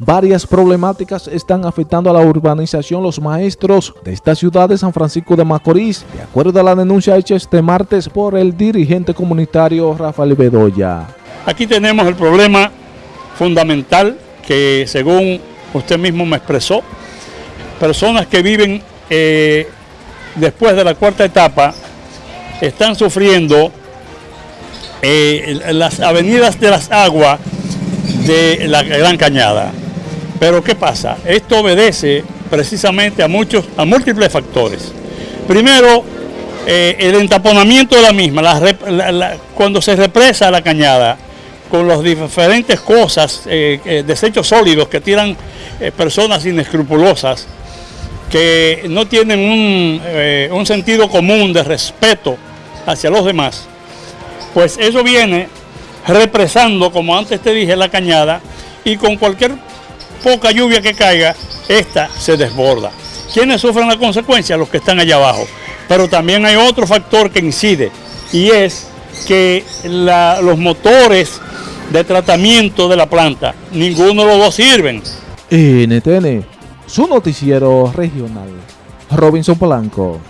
Varias problemáticas están afectando a la urbanización los maestros de esta ciudad de San Francisco de Macorís, de acuerdo a la denuncia hecha este martes por el dirigente comunitario Rafael Bedoya. Aquí tenemos el problema fundamental que según usted mismo me expresó, personas que viven eh, después de la cuarta etapa están sufriendo eh, las avenidas de las aguas de la Gran Cañada. Pero ¿qué pasa? Esto obedece precisamente a muchos, a múltiples factores. Primero, eh, el entaponamiento de la misma, cuando se represa la cañada, con las diferentes cosas, eh, desechos sólidos que tiran personas inescrupulosas, que no tienen un sentido común de respeto hacia los demás, pues eso viene represando, como antes te dije, la cañada y con cualquier poca lluvia que caiga, esta se desborda. ¿Quiénes sufren la consecuencia? Los que están allá abajo. Pero también hay otro factor que incide y es que los motores de tratamiento de la planta, ninguno de los dos sirven. NTN, su noticiero regional. Robinson Polanco.